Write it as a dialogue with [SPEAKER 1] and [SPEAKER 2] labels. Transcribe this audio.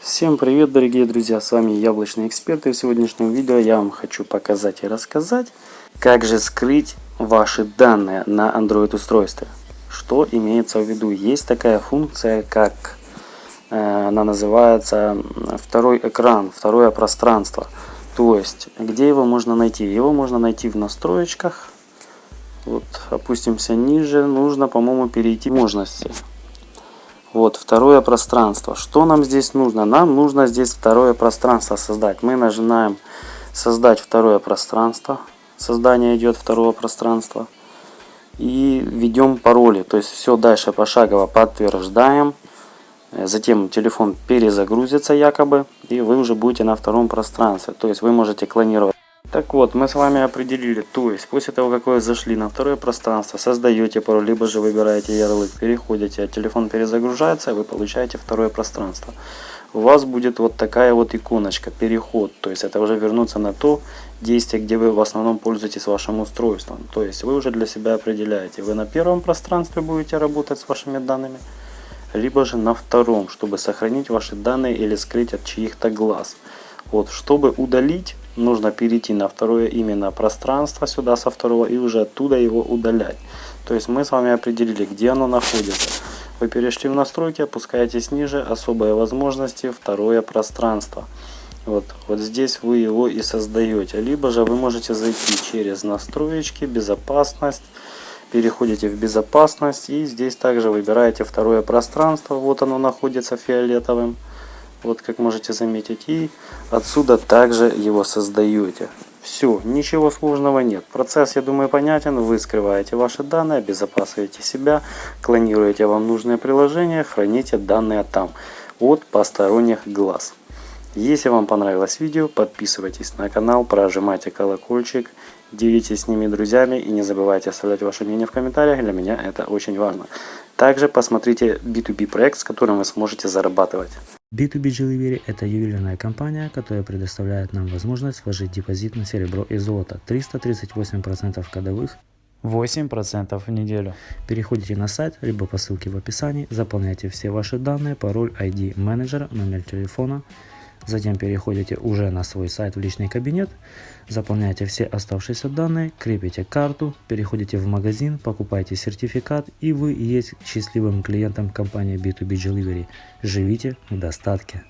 [SPEAKER 1] Всем привет, дорогие друзья, с вами Яблочный Эксперт, и в сегодняшнем видео я вам хочу показать и рассказать, как же скрыть ваши данные на Android устройстве. Что имеется в виду? Есть такая функция, как э, она называется второй экран, второе пространство. То есть, где его можно найти? Его можно найти в настроечках. Вот, опустимся ниже, нужно, по-моему, перейти можности. Вот, второе пространство. Что нам здесь нужно? Нам нужно здесь второе пространство создать. Мы нажимаем создать второе пространство. Создание идет второго пространства. И введем пароли. То есть все дальше пошагово подтверждаем. Затем телефон перезагрузится якобы. И вы уже будете на втором пространстве. То есть вы можете клонировать. Так вот, мы с вами определили, то есть после того, как вы зашли на второе пространство, создаете пароль, либо же выбираете ярлык, переходите, а телефон перезагружается, вы получаете второе пространство. У вас будет вот такая вот иконочка, переход, то есть это уже вернуться на то действие, где вы в основном пользуетесь вашим устройством. То есть вы уже для себя определяете, вы на первом пространстве будете работать с вашими данными, либо же на втором, чтобы сохранить ваши данные или скрыть от чьих-то глаз. Вот, чтобы удалить нужно перейти на второе именно пространство сюда со второго и уже оттуда его удалять. То есть мы с вами определили, где оно находится. Вы перешли в настройки, опускаетесь ниже, особые возможности, второе пространство. Вот, вот здесь вы его и создаете. Либо же вы можете зайти через настроечки, безопасность, переходите в безопасность и здесь также выбираете второе пространство. Вот оно находится фиолетовым вот как можете заметить, и отсюда также его создаете. Все, ничего сложного нет. Процесс, я думаю, понятен. Вы скрываете ваши данные, обезопасиваете себя, клонируете вам нужное приложение, храните данные там от посторонних глаз. Если вам понравилось видео, подписывайтесь на канал, прожимайте колокольчик, делитесь с ними друзьями и не забывайте оставлять ваше мнение в комментариях, для меня это очень важно. Также посмотрите B2B проект, с которым вы сможете зарабатывать.
[SPEAKER 2] B2B Delivery – это ювелирная компания, которая предоставляет нам возможность вложить депозит на серебро и золото. 338% годовых. 8% в неделю. Переходите на сайт, либо по ссылке в описании, заполняйте все ваши данные, пароль, ID менеджера, номер телефона, Затем переходите уже на свой сайт в личный кабинет, заполняете все оставшиеся данные, крепите карту, переходите в магазин, покупаете сертификат и вы есть счастливым клиентом компании B2B Delivery. Живите в достатке.